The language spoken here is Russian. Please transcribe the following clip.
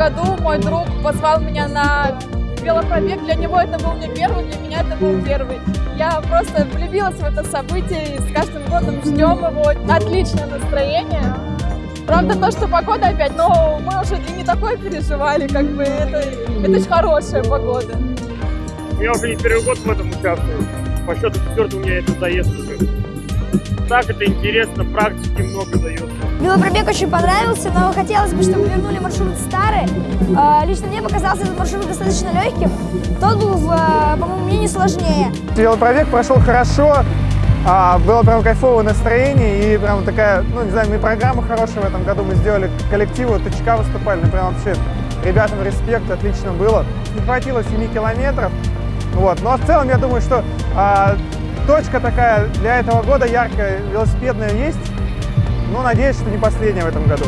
году мой друг позвал меня на велопробег. Для него это был не первый, для меня это был первый. Я просто влюбилась в это событие и с каждым годом ждем его. Отличное настроение. Правда, то, что погода опять, но мы уже и не такое переживали, как бы это, это очень хорошая погода. Я уже не первый год в этом участвую. По счету четвертый у меня это заезд уже. Так это интересно, практики много дается. Велопробег очень понравился, но хотелось бы, чтобы вернули маршрут старый. Э, Лично мне показался этот маршрут достаточно легким. Тот был, в, по моему мнению, сложнее. Велопробег прошел хорошо, а, было прям кайфовое настроение и прям такая, ну не знаю, мы программу хорошую в этом году мы сделали, коллективу ТЧК выступали, ну прям вообще ребятам респект, отлично было. Не хватило 7 километров, вот, но в целом я думаю, что а, точка такая для этого года яркая, велосипедная есть, но надеюсь, что не последняя в этом году.